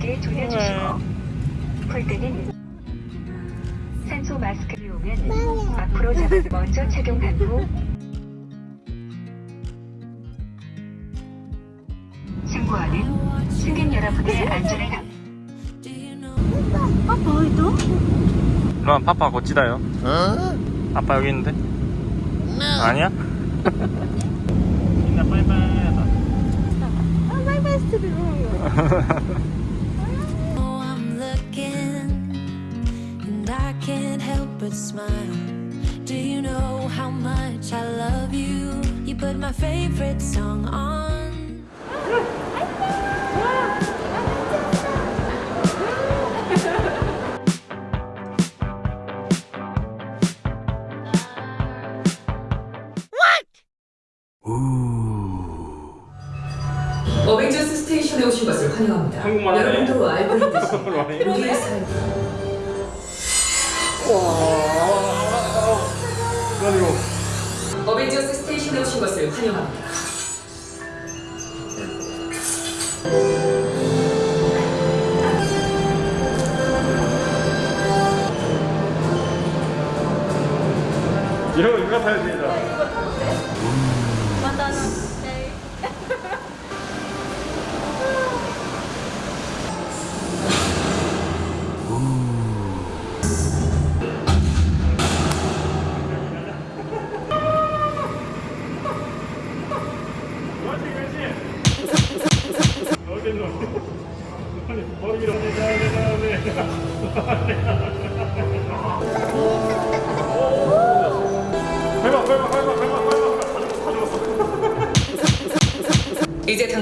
게 돌려주시고 풀 때는 산소 마스크를 이용은 앞으로 잡아 먼저 착용한 후 참고하는 승객 여러분의 안전을 감 그럼 파파 고치다요. 아빠 여기 있는데? 아니야? 나 빠이빠이 Oh, I'm looking, and I can't help but smile. Do you know how much I love you? You put my favorite song on. 어벤져스 스테이션에 오신 것을 환영합니다.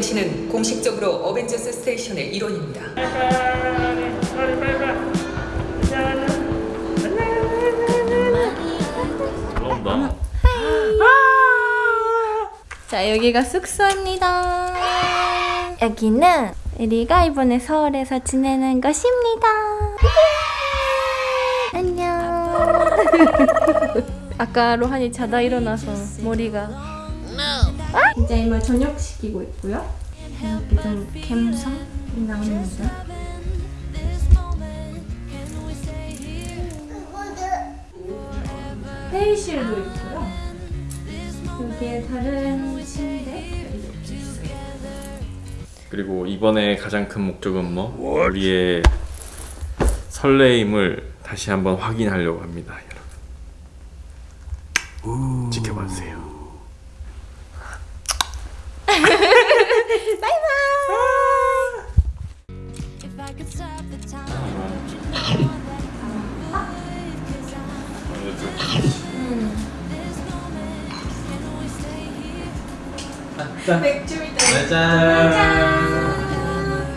당신은 공식적으로 어벤져스 스테이션의 일원입니다. 올라온다 자, 여기가 숙소입니다. 여기는 우리가 이번에 서울에서 지내는 것입니다. 안녕. 아까 로한이 자다 일어나서 머리가 이제 이모 저녁 시키고 있고요. 이렇게 좀 감성이 나옵니다. 회의실도 있고요. 여기에 다른 침대 이렇게 있어요. 그리고 이번에 가장 큰 목적은 뭐 우리의 설레임을 다시 한번 확인하려고 합니다 여러분 지켜봐 주세요 know that I would? 'Cause I'm this moment. Can we stay here?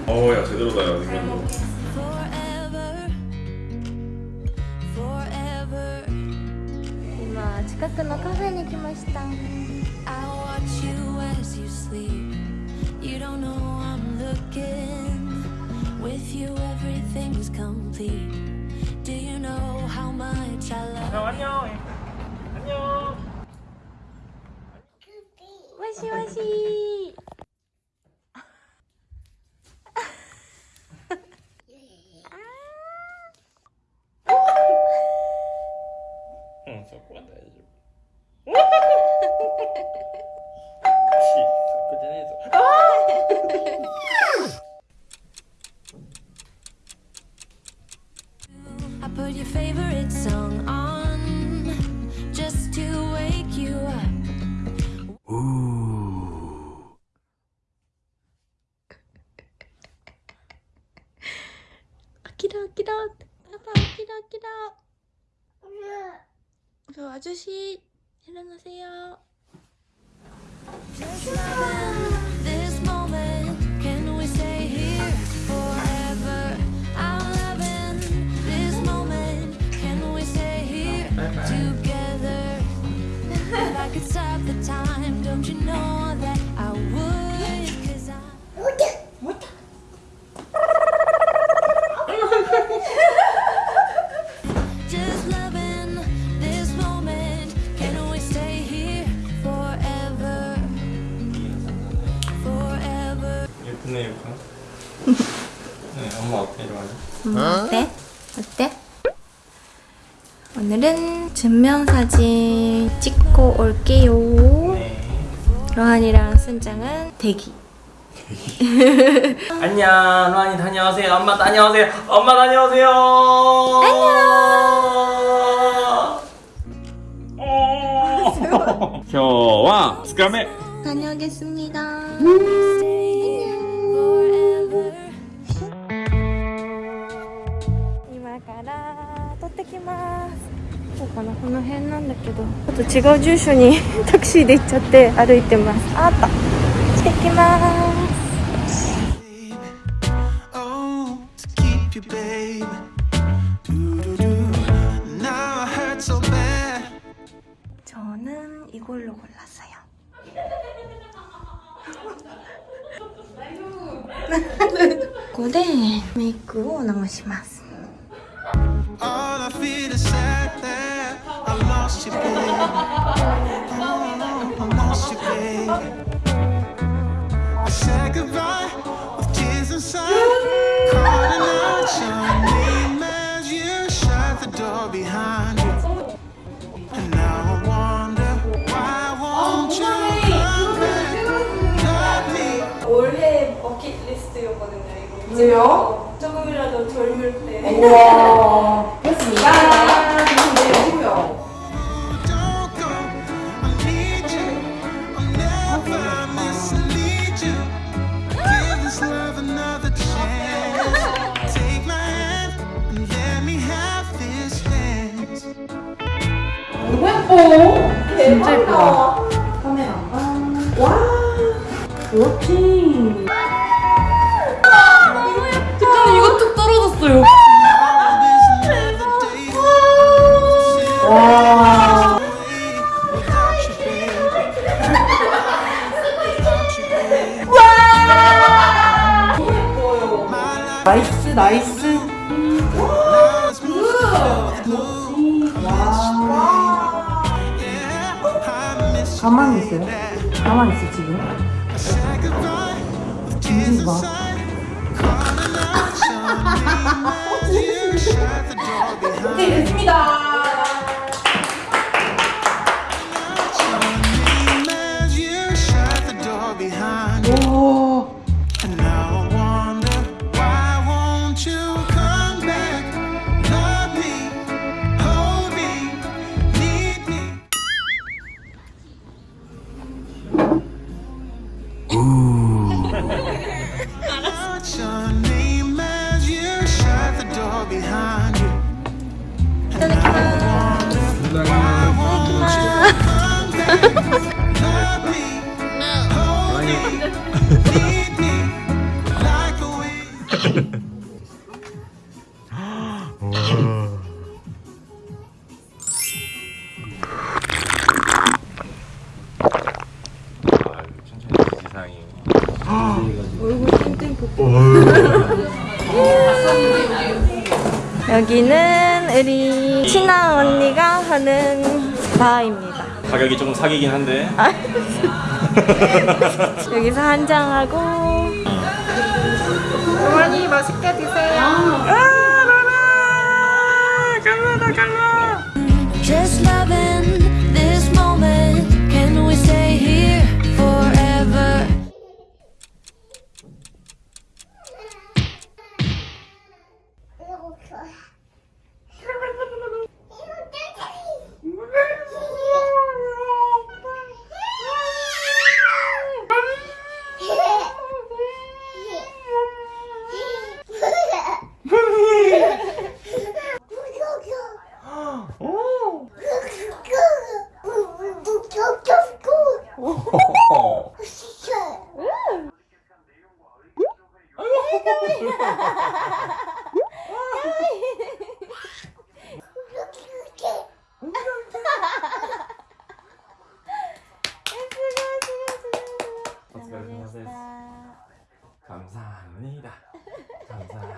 어야 제대로다 야 이건 Forever, forever. 今近くのカフェに来ました I watch You don't know I'm looking. With you, everything is complete. Do you know how much I love you? 안녕. 안녕. 와시 와시. Put your favorite song on just to wake you up. 아키라 아키라 아빠 아키라 아키라 저 아저씨 일어나세요 up the time, don't you know that I would? Cause I... What the? What the? 예쁘네 예뻐 네, 엄마 어때? 좋아요? 엄마 어때? 어때? 오늘은 전면사진 찍고 올게요. 네. 로한이랑 순장은 대기. 안녕 로한이 다녀오세요. 엄마 다녀오세요. 엄마 다녀오세요. 안녕. 어. 저와 스카메 다녀오겠습니다. 이마가라 또떼기마 こうかなこの辺なんだけどちょっと違う住所にタクシーで行っちゃって歩いてますああった行ってきます Oh, to keep you, babe. Do-do-do. Now I hurt so bad. 저는 이걸로 골랐어요 ここでメイクを直します 버킷리스트였거든요 이거. 왜요? 조금이라도 젊을 때. Don't Day. Without you, babe. Without you, babe. My life 나이스. I miss you. 가만히 있어요. 가만히 있어 지금. You shut the door behind 여기는 우리 친한 언니가 하는 바입니다. 가격이 조금 사기긴 한데. 여기서 한 잔 하고. 어머니 맛있게 드세요. 아. 로라 갈라다 갈라 감사합니다. 감사합니다.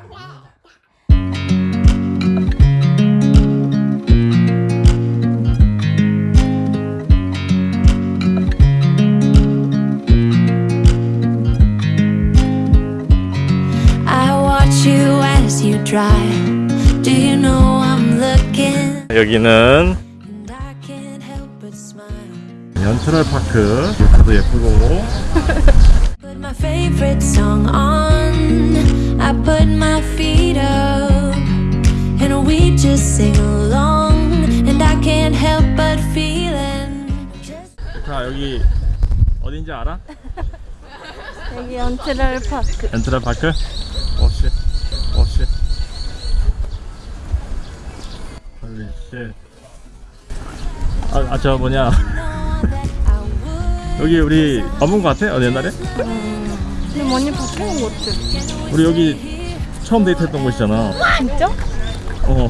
여기는 연출할 파크. 뷰도 예쁘고. Favorite song on. I put my feet up. And we just sing along. And I can't help but feeling. Just 자 여기 어딘지 알아? 여기 연트럴 파크. 엔트럴 파크? 오씨 오씨 홀리 쉣 아, 아, 저 뭐냐. 여기 우리 거 같아? 어, 옛날에? 근데 많이 바뀌는 것 같아. 우리 여기 처음 데이트했던 곳이잖아 진짜? 어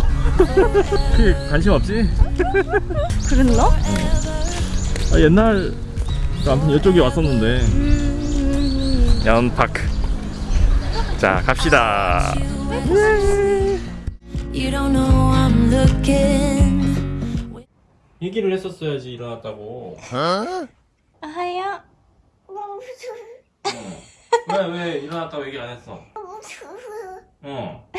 크게 관심 없지? 그랬나? 아, 옛날 아무튼 이쪽에 왔었는데 음. 연파크 자 갑시다 You don't know I'm looking. 얘기를 했었어야지 일어났다고 아하야. 왜 왜 일어났다고 얘기 안 했어? 어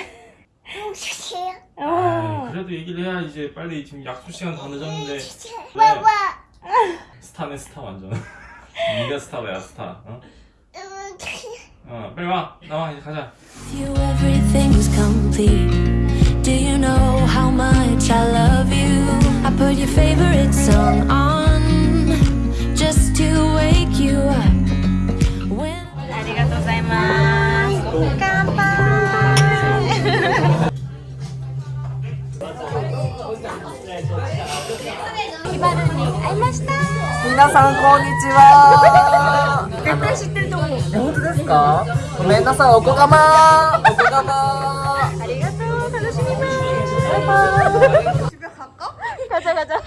아, 어. 그래도 얘기를 해야 이제 빨리 지금 약속 시간 다 늦었는데 왜? 스타네 스타 완전 네가 스타야 스타 어? 어 빨리 와 나와 이제 가자 With you, everything was complete. Do you know how much I love you? I put your favorite song on just to wake you up. ます乾杯ヒバルに会いました皆さんこんにちは絶対知って。ると思う本当ですかごめんなさいおこがまおこがまありがとう楽しみますバイバイガチャガチャあ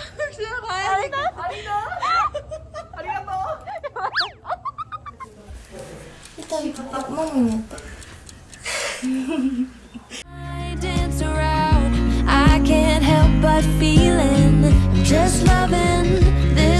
I can't help but feeling, Just loving this